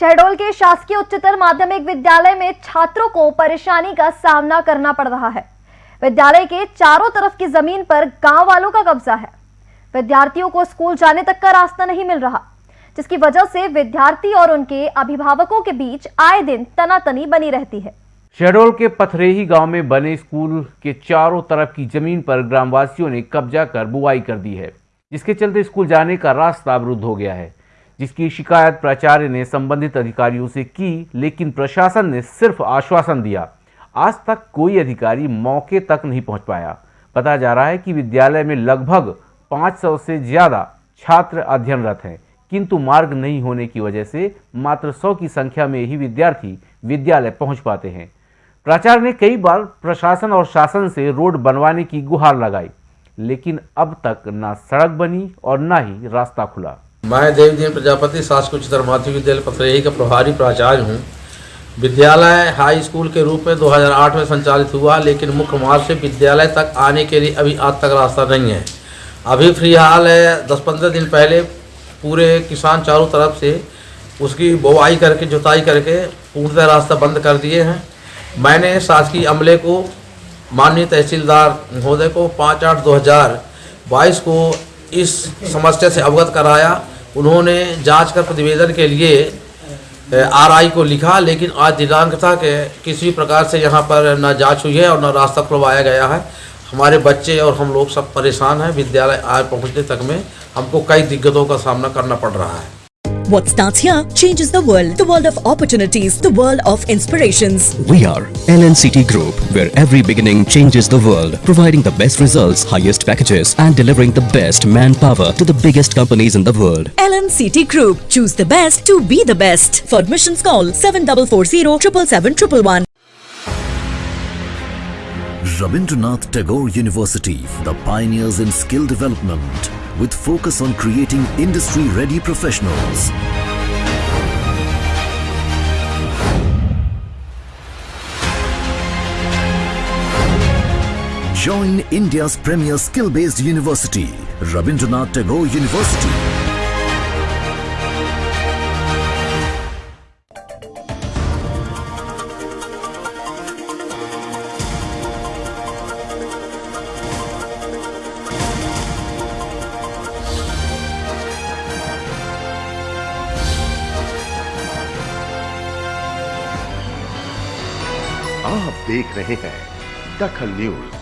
शहडोल के शासकीय उच्चतर माध्यमिक विद्यालय में छात्रों को परेशानी का सामना करना पड़ रहा है। विद्यालय के चारों तरफ़ की ज़मीन पर गाँव वालों का कब्जा है। विद्यार्थियों को स्कूल जाने तक का रास्ता नहीं मिल रहा, जिसकी वजह से विद्यार्थी और उनके अभिभावकों के बीच आए दिन तनातनी बनी रहती है। शहडोल के पथरेही गाँव में बने स्कूल के चारों तरफ़ की ज़मीन पर ग्रामवासियों ने कब्जा कर बुआई कर दी है, जिसके चलते स्कूल जाने का रास्ता अवरुद्ध हो गया है। जिसकी शिकायत प्राचार्य ने संबंधित अधिकारियों से की, लेकिन प्रशासन ने सिर्फ़ आश्वासन दिया। आज तक कोई अधिकारी मौके तक नहीं पहुँच पाया। पता जा रहा है कि विद्यालय में लगभग 500 से ज़्यादा छात्र अध्ययनरत हैं, किंतु मार्ग नहीं होने की वजह से मात्र 100 की संख्या में ही विद्यार्थी विद्यालय पहुँच पाते हैं। प्राचार्य ने कई बार प्रशासन और शासन से रोड बनवाने की गुहार लगाई, लेकिन अब तक ना सड़क बनी और ना ही रास्ता खुला। मैं देवदीन प्रजापति शासकीय उच्चतर माध्यमिक विद्यालय पथरेही का प्रभारी प्राचार्य हूँ। विद्यालय हाई स्कूल के रूप में 2008 में संचालित हुआ, लेकिन मुख्य मार्ग से विद्यालय तक आने के लिए अभी आज तक रास्ता नहीं है। अभी फ़िलहाल है दस पंद्रह दिन पहले पूरे किसान चारों तरफ़ से उसकी बुआई करके, जुताई करके पूर्णतः रास्ता बंद कर दिए हैं। मैंने शासकीय अमले को, माननीय तहसीलदार महोदय को पाँच आठ दो हज़ार बाईस को इस समस्या से अवगत कराया। उन्होंने जाँच कर प्रतिवेदन के लिए आरआई को लिखा, लेकिन आज दिनांक था कि किसी प्रकार से यहाँ पर न जाँच हुई है और न रास्ता खुलवाया गया है। हमारे बच्चे और हम लोग सब परेशान हैं। विद्यालय आज पहुँचने तक में हमको कई दिक्कतों का सामना करना पड़ रहा है। What starts here changes the world. The world of opportunities, the world of inspirations. We are LNCT Group, where every beginning changes the world, providing the best results, highest packages, and delivering the best manpower to the biggest companies in the world. LNCT Group. Choose the best to be the best. For admissions, call 7440 777 Rabindranath Tagore University, the pioneers in skill development with focus on creating industry-ready professionals. Join India's premier skill-based university, Rabindranath Tagore University. आप देख रहे हैं दखल news.